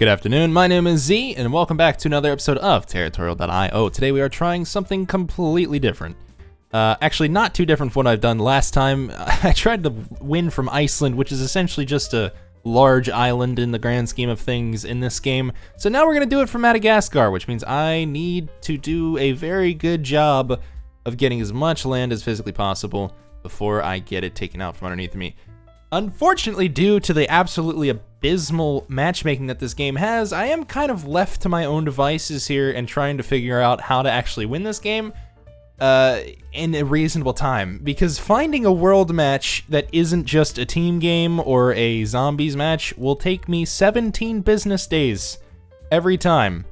Good afternoon, my name is Z, and welcome back to another episode of Territorial.io. Today we are trying something completely different. Uh, actually, not too different from what I've done last time. I tried to win from Iceland, which is essentially just a large island in the grand scheme of things in this game. So now we're going to do it from Madagascar, which means I need to do a very good job of getting as much land as physically possible before I get it taken out from underneath me. Unfortunately, due to the absolutely abysmal matchmaking that this game has, I am kind of left to my own devices here and trying to figure out how to actually win this game uh, in a reasonable time. Because finding a world match that isn't just a team game or a zombies match will take me 17 business days every time.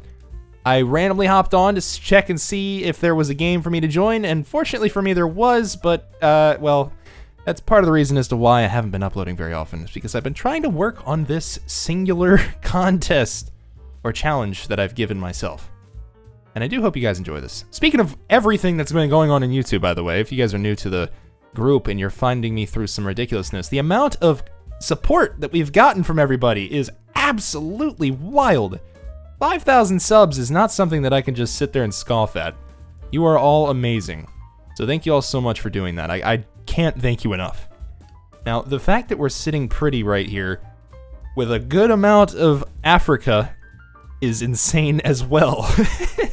I randomly hopped on to check and see if there was a game for me to join, and fortunately for me there was, but, uh, well, that's part of the reason as to why I haven't been uploading very often, is because I've been trying to work on this singular contest or challenge that I've given myself. And I do hope you guys enjoy this. Speaking of everything that's been going on in YouTube, by the way, if you guys are new to the group and you're finding me through some ridiculousness, the amount of support that we've gotten from everybody is absolutely wild. 5,000 subs is not something that I can just sit there and scoff at. You are all amazing. So thank you all so much for doing that. I, I can't thank you enough. Now, the fact that we're sitting pretty right here with a good amount of Africa is insane as well.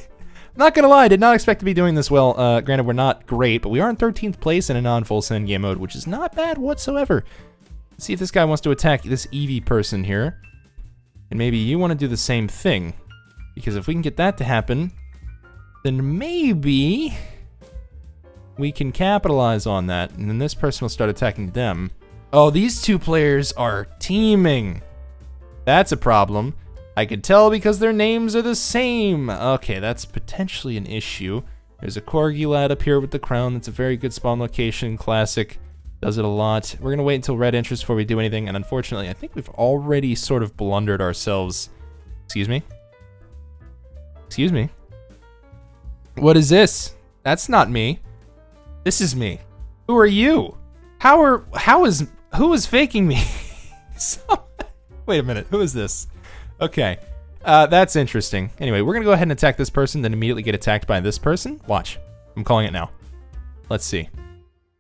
not gonna lie, did not expect to be doing this well. Uh, granted, we're not great, but we are in 13th place in a non-full send game mode, which is not bad whatsoever. Let's see if this guy wants to attack this Eevee person here. And maybe you want to do the same thing. Because if we can get that to happen, then maybe we can capitalize on that, and then this person will start attacking them. Oh, these two players are teaming. That's a problem. I can tell because their names are the same. Okay, that's potentially an issue. There's a Corgi lad up here with the crown. That's a very good spawn location. Classic. Does it a lot. We're going to wait until red enters before we do anything, and unfortunately, I think we've already sort of blundered ourselves. Excuse me? Excuse me? What is this? That's not me. This is me. Who are you? How are how is who is faking me? so, wait a minute. Who is this? Okay. Uh, that's interesting. Anyway, we're gonna go ahead and attack this person, then immediately get attacked by this person. Watch. I'm calling it now. Let's see.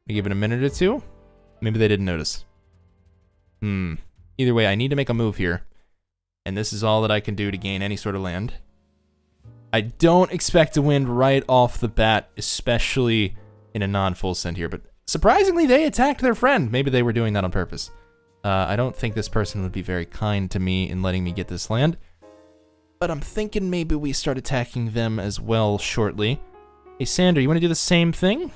Give it a minute or two. Maybe they didn't notice. Hmm. Either way, I need to make a move here. And this is all that I can do to gain any sort of land. I don't expect to win right off the bat, especially in a non-full send here, but surprisingly, they attacked their friend. Maybe they were doing that on purpose. Uh, I don't think this person would be very kind to me in letting me get this land, but I'm thinking maybe we start attacking them as well shortly. Hey, Sander, you want to do the same thing?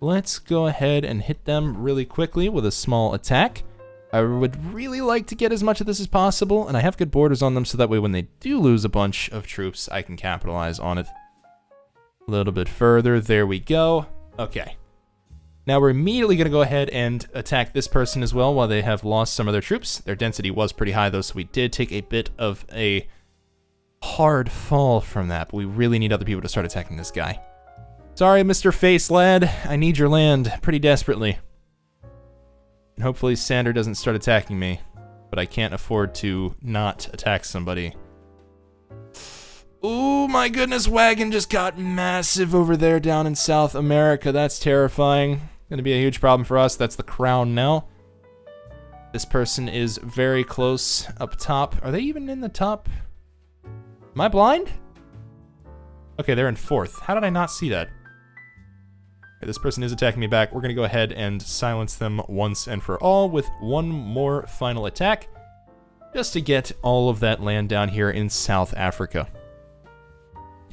Let's go ahead and hit them really quickly with a small attack. I would really like to get as much of this as possible, and I have good borders on them so that way when they do lose a bunch of troops, I can capitalize on it. A little bit further, there we go. Okay. Now we're immediately going to go ahead and attack this person as well while they have lost some of their troops. Their density was pretty high though, so we did take a bit of a hard fall from that, but we really need other people to start attacking this guy. Sorry, Mr. Face Lad, I need your land pretty desperately. And hopefully Sander doesn't start attacking me, but I can't afford to not attack somebody. Oh my goodness, wagon just got massive over there down in South America. That's terrifying. Gonna be a huge problem for us. That's the crown now. This person is very close up top. Are they even in the top? Am I blind? Okay, they're in fourth. How did I not see that? Okay, this person is attacking me back. We're gonna go ahead and silence them once and for all with one more final attack. Just to get all of that land down here in South Africa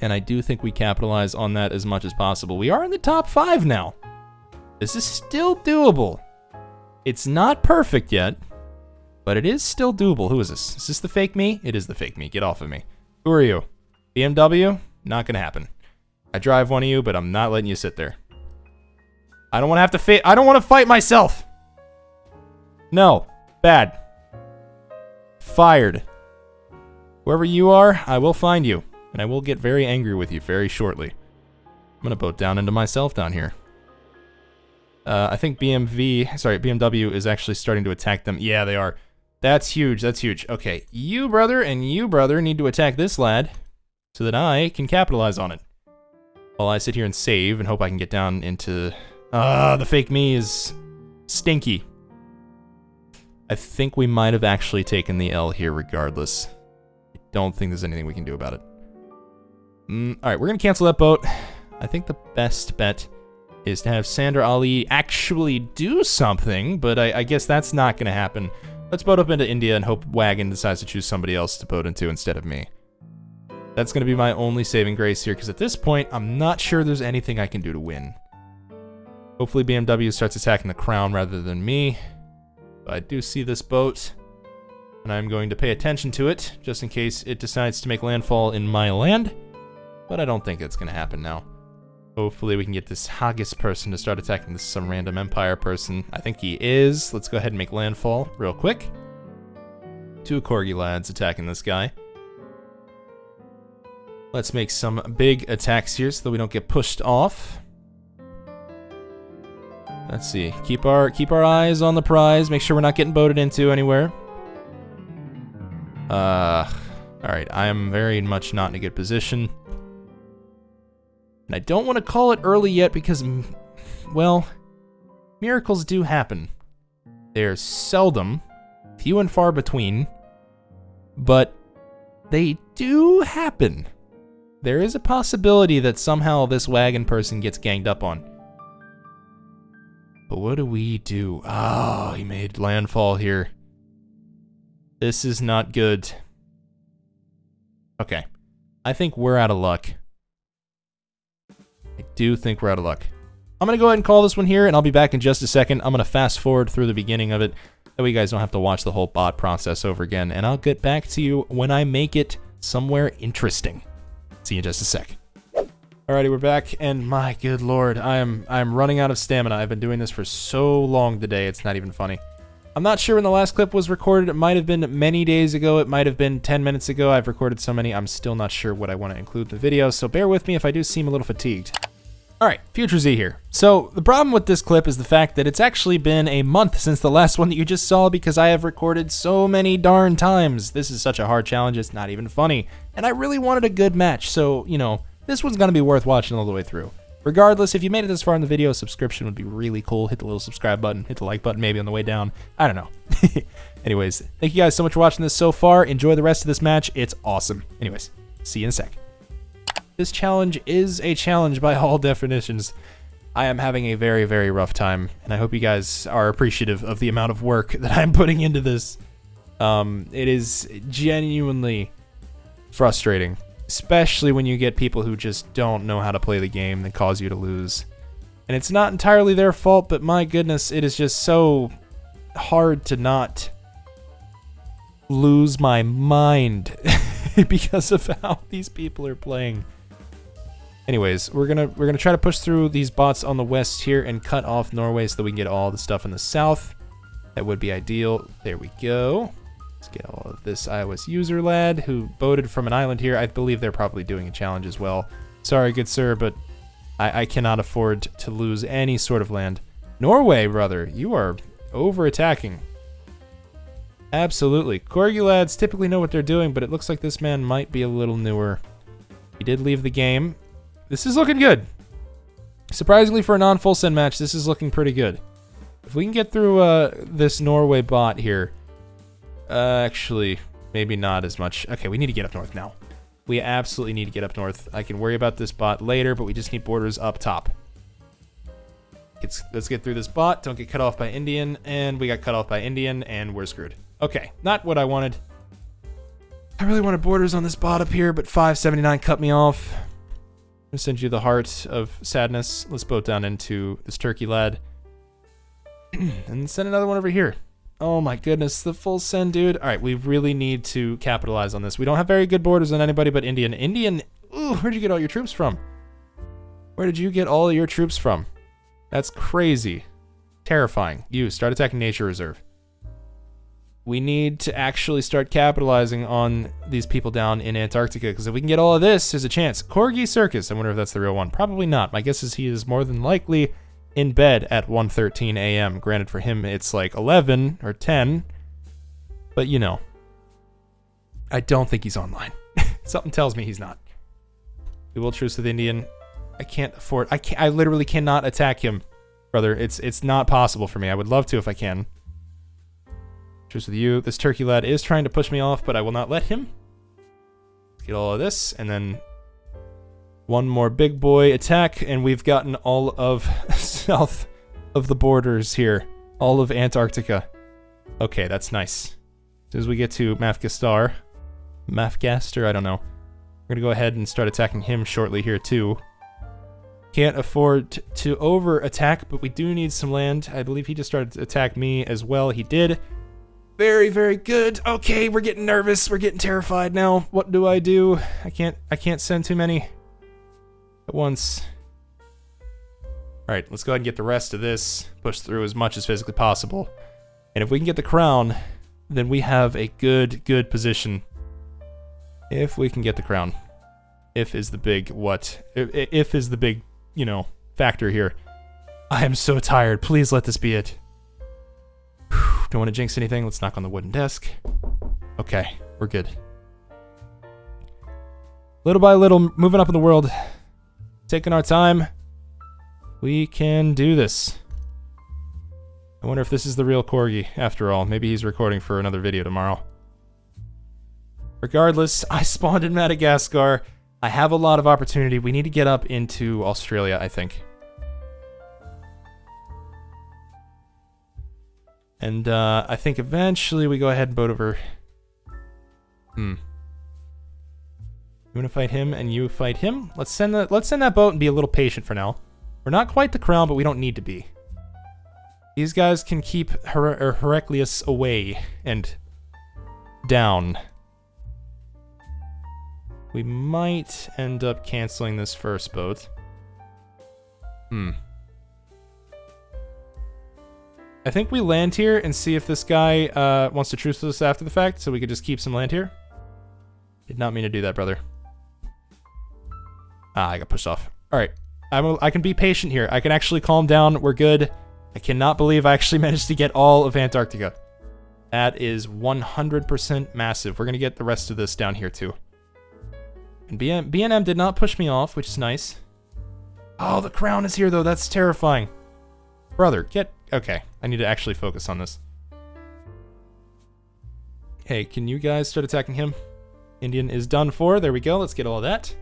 and I do think we capitalize on that as much as possible. We are in the top five now. This is still doable. It's not perfect yet, but it is still doable. Who is this? Is this the fake me? It is the fake me. Get off of me. Who are you? BMW? Not gonna happen. I drive one of you, but I'm not letting you sit there. I don't want to have to fight. I don't want to fight myself. No. Bad. Fired. Whoever you are, I will find you and I will get very angry with you very shortly. I'm gonna boat down into myself down here. Uh, I think BMV, sorry, BMW is actually starting to attack them. Yeah, they are. That's huge. That's huge. Okay, you, brother, and you, brother, need to attack this lad so that I can capitalize on it. While I sit here and save and hope I can get down into... Ah, uh, the fake me is stinky. I think we might have actually taken the L here regardless. I don't think there's anything we can do about it. Mm, Alright, we're going to cancel that boat. I think the best bet is to have Sandra Ali actually do something, but I, I guess that's not going to happen. Let's boat up into India and hope Wagon decides to choose somebody else to boat into instead of me. That's going to be my only saving grace here, because at this point, I'm not sure there's anything I can do to win. Hopefully BMW starts attacking the crown rather than me. I do see this boat, and I'm going to pay attention to it, just in case it decides to make landfall in my land. But I don't think it's going to happen now. Hopefully we can get this Haggis person to start attacking this some random Empire person. I think he is. Let's go ahead and make landfall real quick. Two Corgi lads attacking this guy. Let's make some big attacks here so that we don't get pushed off. Let's see. Keep our keep our eyes on the prize. Make sure we're not getting boated into anywhere. Uh, all right. I am very much not in a good position. And I don't want to call it early yet because, well, miracles do happen. They're seldom, few and far between, but they do happen. There is a possibility that somehow this wagon person gets ganged up on. But what do we do? Oh, he made landfall here. This is not good. Okay. I think we're out of luck. Do think we're out of luck. I'm going to go ahead and call this one here, and I'll be back in just a second. I'm going to fast forward through the beginning of it. That way you guys don't have to watch the whole bot process over again. And I'll get back to you when I make it somewhere interesting. See you in just a sec. Alrighty, we're back, and my good lord, I am I am running out of stamina. I've been doing this for so long today, it's not even funny. I'm not sure when the last clip was recorded. It might have been many days ago. It might have been 10 minutes ago. I've recorded so many, I'm still not sure what I want to include in the video, so bear with me if I do seem a little fatigued. Alright, Future Z here. So, the problem with this clip is the fact that it's actually been a month since the last one that you just saw because I have recorded so many darn times. This is such a hard challenge, it's not even funny. And I really wanted a good match, so, you know, this one's to be worth watching all the way through. Regardless, if you made it this far in the video, a subscription would be really cool. Hit the little subscribe button, hit the like button maybe on the way down. I don't know. Anyways, thank you guys so much for watching this so far. Enjoy the rest of this match. It's awesome. Anyways, see you in a sec. This challenge is a challenge by all definitions. I am having a very, very rough time, and I hope you guys are appreciative of the amount of work that I'm putting into this. Um, it is genuinely frustrating especially when you get people who just don't know how to play the game that cause you to lose. And it's not entirely their fault, but my goodness, it is just so hard to not lose my mind because of how these people are playing. Anyways, we're gonna we're gonna try to push through these bots on the west here and cut off Norway so that we can get all the stuff in the south. That would be ideal. There we go. Let's get all of this iOS user lad who boated from an island here. I believe they're probably doing a challenge as well. Sorry, good sir, but I, I cannot afford to lose any sort of land. Norway, brother, you are over-attacking. Absolutely. Corgi lads typically know what they're doing, but it looks like this man might be a little newer. He did leave the game. This is looking good. Surprisingly for a non-full send match, this is looking pretty good. If we can get through uh, this Norway bot here, uh, actually, maybe not as much. Okay, we need to get up north now. We absolutely need to get up north. I can worry about this bot later, but we just need borders up top. Let's, let's get through this bot. Don't get cut off by Indian. And we got cut off by Indian, and we're screwed. Okay, not what I wanted. I really wanted borders on this bot up here, but 579 cut me off. Send you the heart of sadness. Let's boat down into this turkey lad. and send another one over here. Oh my goodness, the full send, dude. All right, we really need to capitalize on this. We don't have very good borders on anybody but Indian. Indian, ooh, where'd you get all your troops from? Where did you get all your troops from? That's crazy. Terrifying. You, start attacking nature reserve. We need to actually start capitalizing on these people down in Antarctica, because if we can get all of this, there's a chance. Corgi Circus, I wonder if that's the real one. Probably not. My guess is he is more than likely in bed at 1.13 a.m. Granted, for him, it's like 11 or 10. But you know, I don't think he's online. Something tells me he's not. We will truce with Indian. I can't afford. I can't. I literally cannot attack him, brother. It's it's not possible for me. I would love to if I can. Truce with you. This turkey lad is trying to push me off, but I will not let him. Get all of this, and then one more big boy attack, and we've gotten all of south of the borders here. All of Antarctica. Okay, that's nice. As soon as we get to Mafgastar, Mafgaster, I don't know. We're gonna go ahead and start attacking him shortly here too. Can't afford to over attack, but we do need some land. I believe he just started to attack me as well. He did. Very, very good. Okay, we're getting nervous. We're getting terrified now. What do I do? I can't I can't send too many at once. Alright, let's go ahead and get the rest of this. Push through as much as physically possible. And if we can get the crown, then we have a good, good position. If we can get the crown. If is the big what? If, if is the big, you know, factor here. I am so tired. Please let this be it. Don't want to jinx anything. Let's knock on the wooden desk. Okay, we're good. Little by little, moving up in the world. Taking our time. We can do this. I wonder if this is the real Corgi, after all. Maybe he's recording for another video tomorrow. Regardless, I spawned in Madagascar. I have a lot of opportunity. We need to get up into Australia, I think. And uh, I think eventually we go ahead and boat over. Hmm. You want to fight him and you fight him? Let's send that. Let's send that boat and be a little patient for now. We're not quite the crown, but we don't need to be. These guys can keep Her Heraclius away and down. We might end up canceling this first boat. Hmm. I think we land here and see if this guy uh, wants to truce with us after the fact, so we could just keep some land here. Did not mean to do that, brother. Ah, I got pushed off. All right. A, I can be patient here. I can actually calm down. We're good. I cannot believe I actually managed to get all of Antarctica. That is 100% massive. We're going to get the rest of this down here too. And BN BNM did not push me off, which is nice. Oh, the crown is here though. That's terrifying. Brother, get... Okay, I need to actually focus on this. Hey, can you guys start attacking him? Indian is done for. There we go. Let's get all that.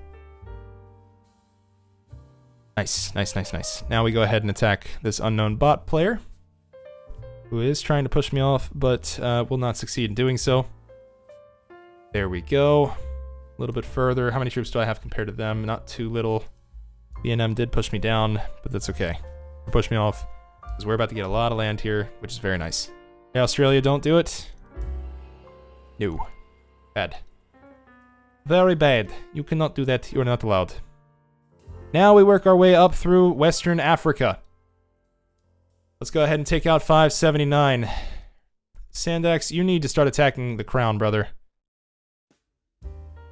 Nice, nice, nice, nice. Now we go ahead and attack this unknown bot player, who is trying to push me off, but uh, will not succeed in doing so. There we go. A little bit further. How many troops do I have compared to them? Not too little. BNM did push me down, but that's okay. Push me off, because we're about to get a lot of land here, which is very nice. Hey, Australia, don't do it. No. Bad. Very bad. You cannot do that. You're not allowed. Now we work our way up through Western Africa. Let's go ahead and take out 579. Sandax, you need to start attacking the crown, brother.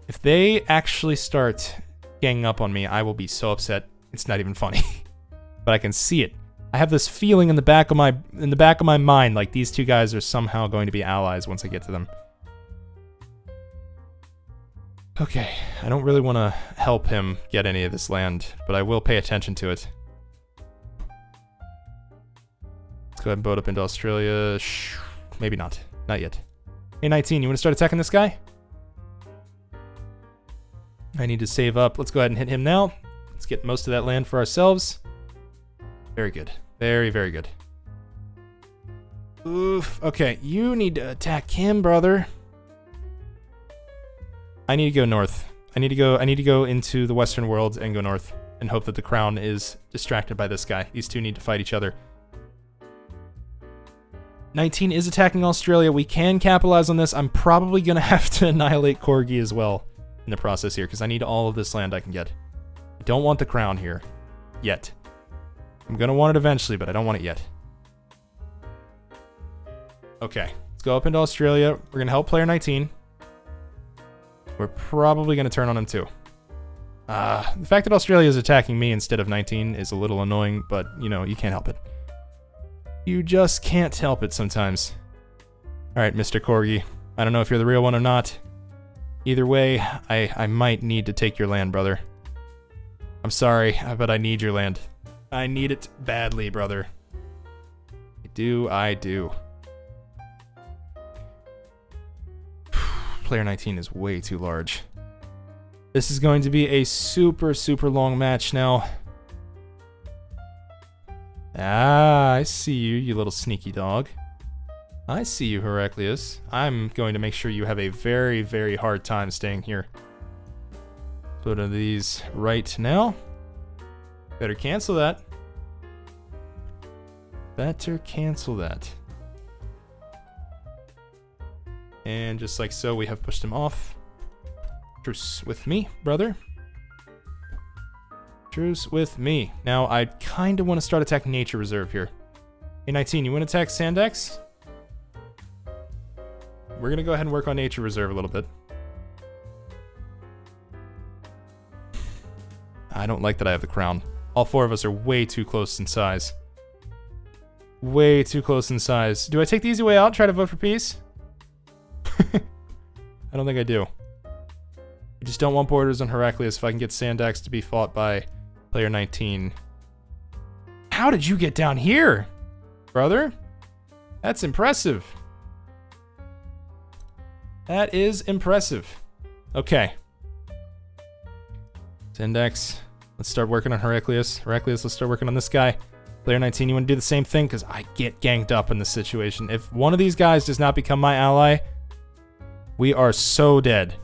If they actually start ganging up on me, I will be so upset. It's not even funny. but I can see it. I have this feeling in the back of my in the back of my mind like these two guys are somehow going to be allies once I get to them. Okay, I don't really want to help him get any of this land, but I will pay attention to it. Let's go ahead and boat up into Australia. Shh, maybe not. Not yet. Hey, 19, you want to start attacking this guy? I need to save up. Let's go ahead and hit him now. Let's get most of that land for ourselves. Very good. Very, very good. Oof. Okay, you need to attack him, brother. I need to go north. I need to go I need to go into the western world and go north and hope that the crown is distracted by this guy. These two need to fight each other. 19 is attacking Australia. We can capitalize on this. I'm probably going to have to annihilate Corgi as well in the process here because I need all of this land I can get. I don't want the crown here. Yet. I'm to want it eventually, but I don't want it yet. Okay. Let's go up into Australia. We're to help player 19. We're probably to turn on him too. Uh, the fact that Australia is attacking me instead of 19 is a little annoying, but, you know, you can't help it. You just can't help it sometimes. Alright, Mr. Corgi. I don't know if you're the real one or not. Either way, I, I might need to take your land, brother. I'm sorry, but I need your land. I need it badly, brother. I do, I do. Player 19 is way too large. This is going to be a super, super long match now. Ah, I see you, you little sneaky dog. I see you, Heraclius. I'm going to make sure you have a very, very hard time staying here. Put one of these right now. Better cancel that. Better cancel that. And just like so, we have pushed him off. Truce with me, brother. Truce with me. Now, I kind of want to start attacking Nature Reserve here. Hey, 19, you want to attack Sandex? We're going to go ahead and work on Nature Reserve a little bit. I don't like that I have the crown. All four of us are way too close in size. Way too close in size. Do I take the easy way out try to vote for peace? I don't think I do. I just don't want borders on Heraclius if I can get Sandax to be fought by player 19. How did you get down here, brother? That's impressive. That is impressive. Okay. Sandax, let's start working on Heraclius. Heraclius, let's start working on this guy. Player 19, you want to do the same thing? Because I get ganked up in this situation. If one of these guys does not become my ally, we are so dead.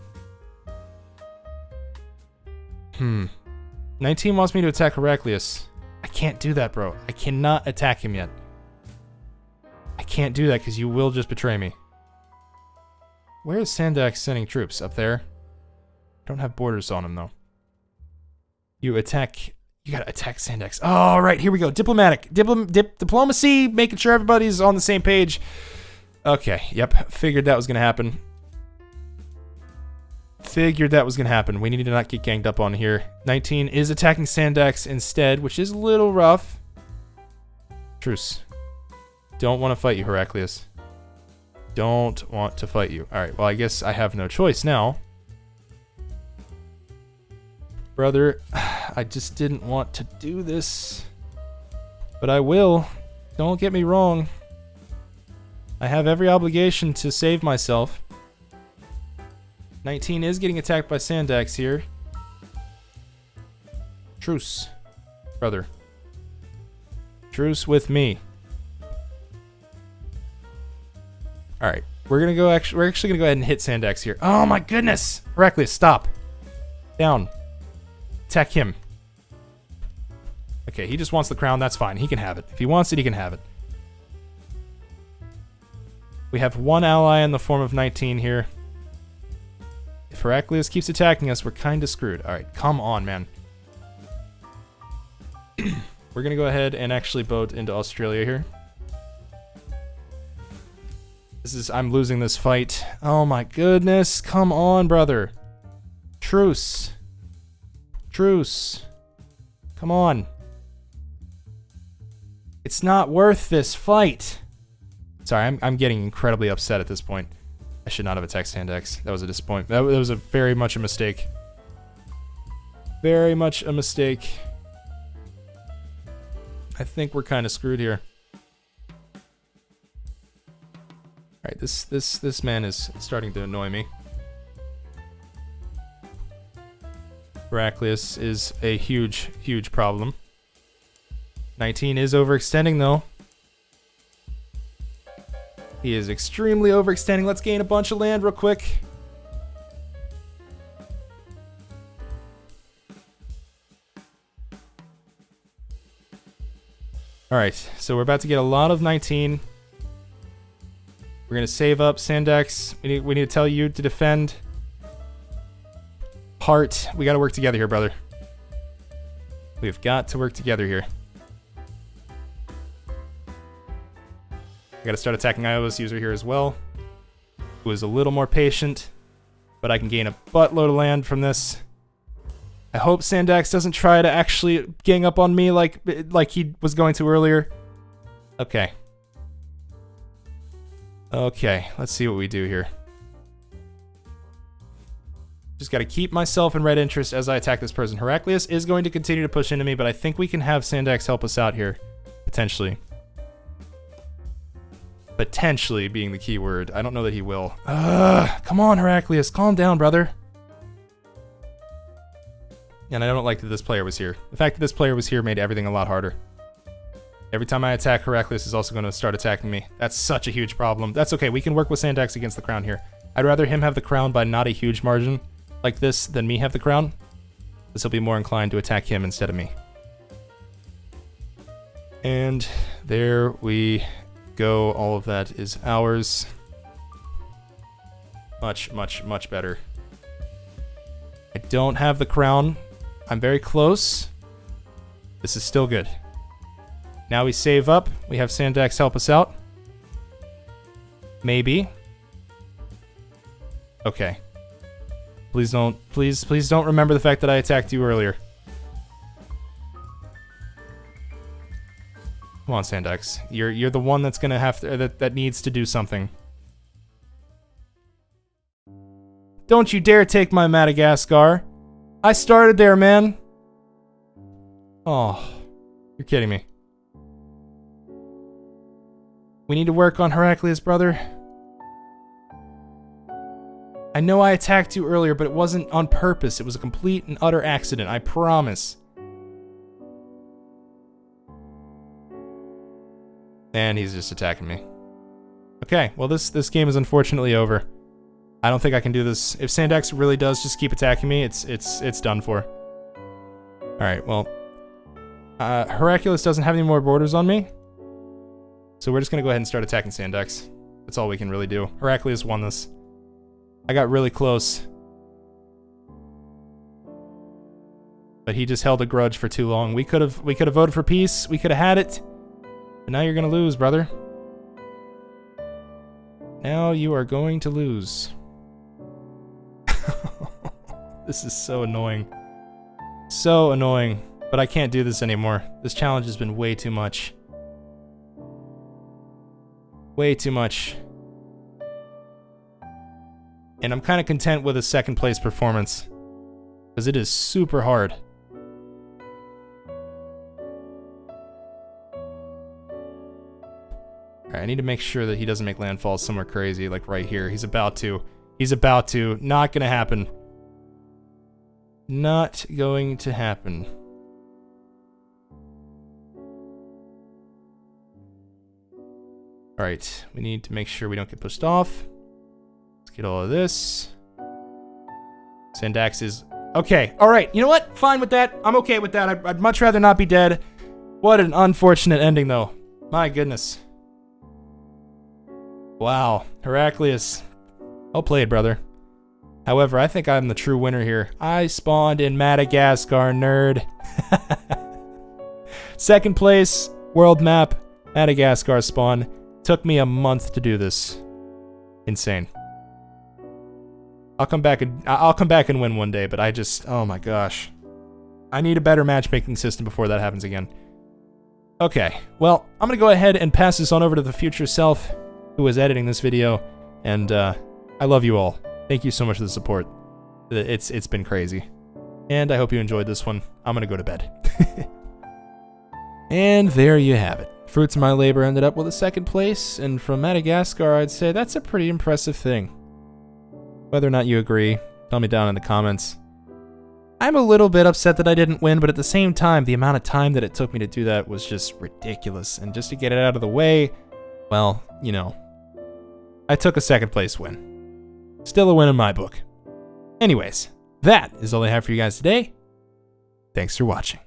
Hmm. 19 wants me to attack Heraclius. I can't do that, bro. I cannot attack him yet. I can't do that because you will just betray me. Where is Sandak sending troops? Up there? I don't have borders on him, though. You attack... You gotta attack Sandax. All oh, here we go. Diplomatic. Dipl dip diplomacy, making sure everybody's on the same page. Okay, yep. Figured that was gonna happen. Figured that was to happen. We need to not get ganged up on here. 19 is attacking Sandax instead, which is a little rough. Truce. Don't want to fight you, Heraclius. Don't want to fight you. Alright, well, I guess I have no choice now. Brother, I just didn't want to do this. But I will. Don't get me wrong. I have every obligation to save myself. 19 is getting attacked by Sandax here. Truce, brother. Truce with me. All right, we're gonna go. Actually, we're actually gonna go ahead and hit Sandax here. Oh my goodness, Heraclius, stop. Down. Attack him. Okay, he just wants the crown. That's fine. He can have it. If he wants it, he can have it. We have one ally in the form of 19 here. If Heraclius keeps attacking us, we're kind of screwed. Alright, come on, man. we're going to go ahead and actually boat into Australia here. This is... I'm losing this fight. Oh my goodness. Come on, brother. Truce. Truce. Come on. It's not worth this fight. Sorry, I'm, I'm getting incredibly upset at this point. I should not have attacked Sandex. That was a disappointment. That, was a very much a mistake. Very much a mistake. I think we're kind of screwed here. Alright, this, this, this man is starting to annoy me. Heraclius is a huge, huge problem. 19 is overextending though. He is extremely overextending. Let's gain a bunch of land real quick. Alright, so we're about to get a lot of 19. We're going to save up Sandex. We need, we need to tell you to defend. Heart. We got to work together here, brother. We've got to work together here. I gotta start attacking iOS user here as well. Who is a little more patient, but I can gain a buttload of land from this. I hope Sandax doesn't try to actually gang up on me like like he was going to earlier. Okay. Okay, let's see what we do here. Just got to keep myself in red interest as I attack this person. Heraclius is going to continue to push into me, but I think we can have Sandax help us out here. Potentially. Potentially being the key word. I don't know that he will. Ugh, come on, Heraclius. Calm down, brother. And I don't like that this player was here. The fact that this player was here made everything a lot harder. Every time I attack, Heraclius is also going to start attacking me. That's such a huge problem. That's okay, we can work with Sandax against the crown here. I'd rather him have the crown by not a huge margin like this than me have the crown. This will be more inclined to attack him instead of me. And there we go. All of that is ours. Much, much, much better. I don't have the crown. I'm very close. This is still good. Now we save up. We have Sandax help us out. Maybe. Okay. Please don't, please, please don't remember the fact that I attacked you earlier. Come on, Sandex. You're you're the one that's gonna have to that that needs to do something. Don't you dare take my Madagascar. I started there, man. Oh, you're kidding me. We need to work on Heraclius, brother. I know I attacked you earlier, but it wasn't on purpose. It was a complete and utter accident, I promise. And he's just attacking me. Okay, well this this game is unfortunately over. I don't think I can do this. If Sandax really does just keep attacking me, it's it's it's done for. Alright, well. Uh, Heraclius doesn't have any more borders on me. So we're just to go ahead and start attacking Sandax. That's all we can really do. Heraclius won this. I got really close. But he just held a grudge for too long. We could have we could have voted for peace. We could have had it. But now you're going to lose, brother. Now you are going to lose. this is so annoying. So annoying. But I can't do this anymore. This challenge has been way too much. Way too much. And I'm kind of content with a second place performance. Because it is super hard. Alright, I need to make sure that he doesn't make landfall somewhere crazy, like right here. He's about to. He's about to. Not gonna happen. Not going to happen. Alright, we need to make sure we don't get pushed off. Get all of this. Sandax is... Okay, alright, you know what? Fine with that. I'm okay with that. I'd, I'd much rather not be dead. What an unfortunate ending, though. My goodness. Wow, Heraclius. Well played, brother. However, I think I'm the true winner here. I spawned in Madagascar, nerd. Second place, world map, Madagascar spawn. Took me a month to do this. Insane. I'll come back and I'll come back and win one day, but I just oh my gosh. I need a better matchmaking system before that happens again. Okay, well, I'm gonna go ahead and pass this on over to the future self who is editing this video, and uh, I love you all. Thank you so much for the support. It's it's been crazy. And I hope you enjoyed this one. I'm gonna go to bed. and there you have it. Fruits of my labor ended up with a second place, and from Madagascar, I'd say that's a pretty impressive thing. Whether or not you agree, tell me down in the comments. I'm a little bit upset that I didn't win, but at the same time, the amount of time that it took me to do that was just ridiculous, and just to get it out of the way, well, you know, I took a second place win. Still a win in my book. Anyways, that is all I have for you guys today. Thanks for watching.